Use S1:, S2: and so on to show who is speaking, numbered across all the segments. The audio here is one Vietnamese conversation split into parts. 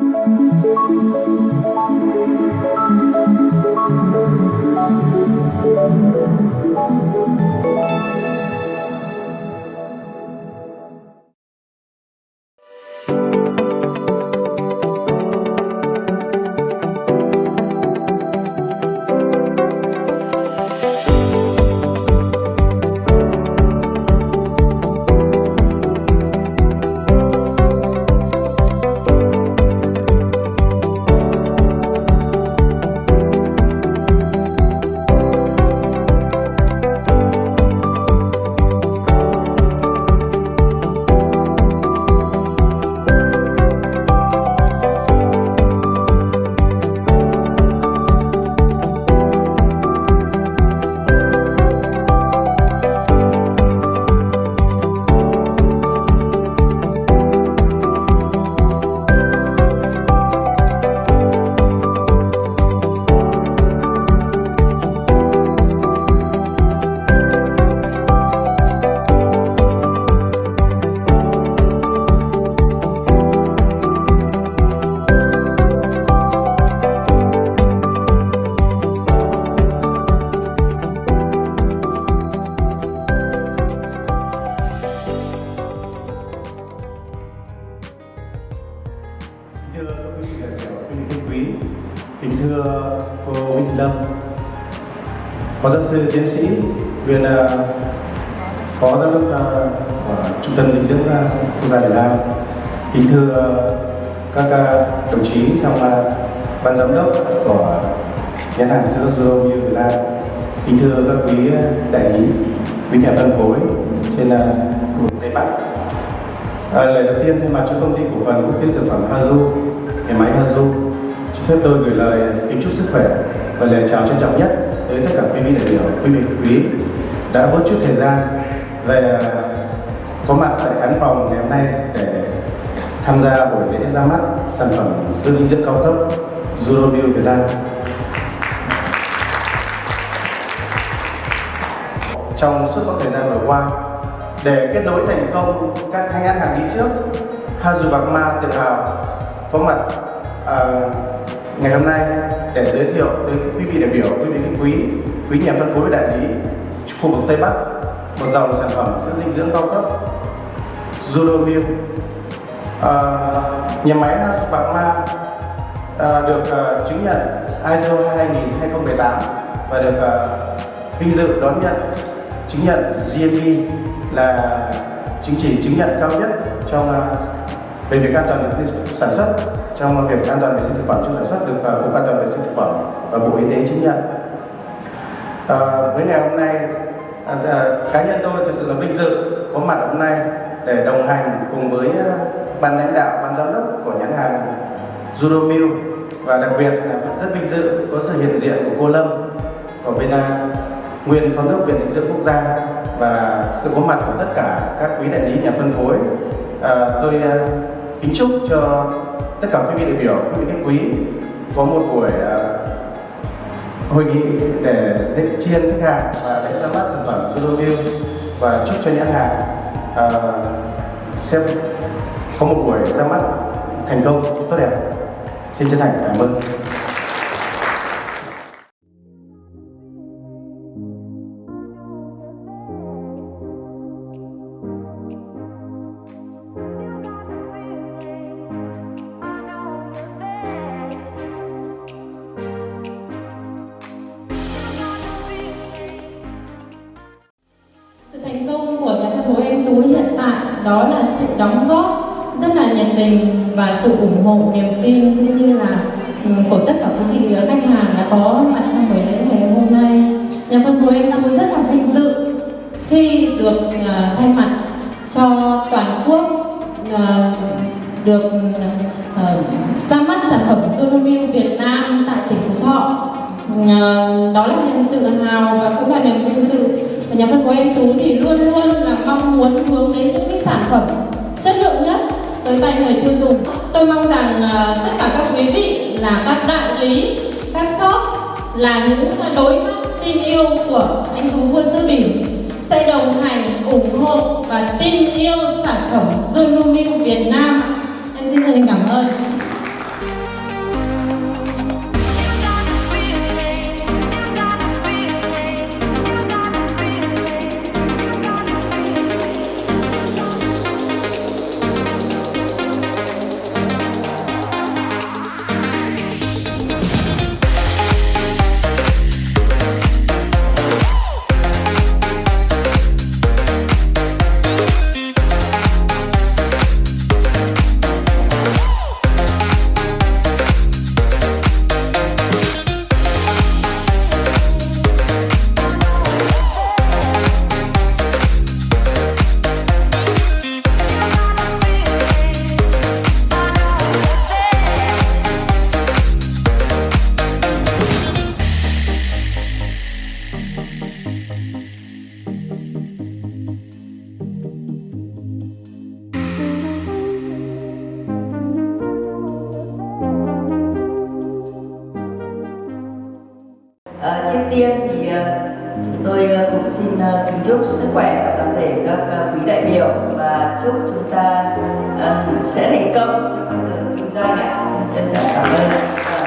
S1: thưa phó giáo sư tiến sĩ, nguyên uh, phó giám đốc uh, của trung tâm dinh dưỡng uh, quốc gia Việt Nam, kính thưa các đồng chí trong ban giám đốc của nhãn hàng sữa Zuro Việt Nam, kính thưa các quý đại lý, quý nhà phân phối trên khu vực Tây Bắc. À, lời đầu tiên thay mặt cho công ty cổ phần quốc tế dược phẩm Hazu, nhà máy Hazu, phép tôi gửi lời kính chúc sức khỏe và lời chào trân trọng nhất tới tất cả quý vị đại biểu, quý vị quý đã bớt chút thời gian về có mặt tại khán phòng ngày hôm nay để tham gia buổi lễ ra mắt sản phẩm sữa dinh dưỡng cao cấp Zurobio Việt Nam. Trong suốt khoảng thời gian vừa qua, để kết nối thành công các thanh nhãn hàng đi trước Hazu Bạc Ma tự hào có mặt uh, ngày hôm nay để giới thiệu tới quý vị đại biểu, quý vị khách quý, quý nhà phân phối đại lý khu vực Tây Bắc một dòng sản phẩm sữa dinh dưỡng cao cấp Zuromil à, nhà máy Hazu Bạc Ma à, được à, chứng nhận ISO 2000 2018 và được à, vinh dự đón nhận chứng nhận GMP là chứng chỉ chứng nhận cao nhất trong à, về việc an toàn sản xuất trong việc an toàn vệ sinh thực phẩm trong sản xuất được uh, cục an toàn vệ sinh thực phẩm và bộ y tế chứng nhận. À, với ngày hôm nay à, à, cá nhân tôi thực sự là vinh dự có mặt hôm nay để đồng hành cùng với à, ban lãnh đạo ban giám đốc của nhãn hàng Juromil và đặc biệt là rất vinh dự có sự hiện diện của cô Lâm ở bên uh, nguyên phó đốc viện dinh dưỡng quốc gia và sự có mặt của tất cả các quý đại lý nhà phân phối. À, tôi à, kính chúc cho tất cả quý vị đại biểu quý vị khách quý có một buổi à, hội nghị để, để chiên khách hàng và để ra mắt sản phẩm Juromil và chúc cho nhãn hàng à, xem có một buổi ra mắt thành công tốt đẹp. Xin chân thành cảm ơn.
S2: Đó là sự đóng góp rất là nhiệt tình và sự ủng hộ niềm tin cũng như là ừ, của tất cả quý vị khách hàng đã có mặt trong buổi lễ ngày hôm nay. Nhà phân phối em tôi rất là vinh dự khi được uh, thay mặt cho toàn quốc uh, được uh, ra mắt sản phẩm Solomil Việt Nam tại tỉnh Phú Thọ. Uh, đó là niềm tự hào và cũng là niềm vinh dự và nhà phân phối em tú thì luôn luôn là mong muốn hướng đến những cái sản phẩm chất lượng nhất tới tay người tiêu dùng. Tôi mong rằng uh, tất cả các quý vị là các đại lý các shop là những đối tác tin yêu của anh tú vua sữa bình sẽ đồng hành ủng hộ và tin yêu sản phẩm Zulumil Việt Nam.
S3: Cũng xin ờ, kính chúc sức khỏe và toàn thể các ờ, quý đại biểu và chúc chúng ta ờ, sẽ thành công trong con đường kinh doanh ạ. Xin trân trọng cảm ơn.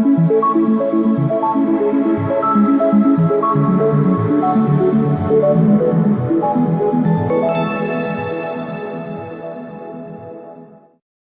S3: Thank you.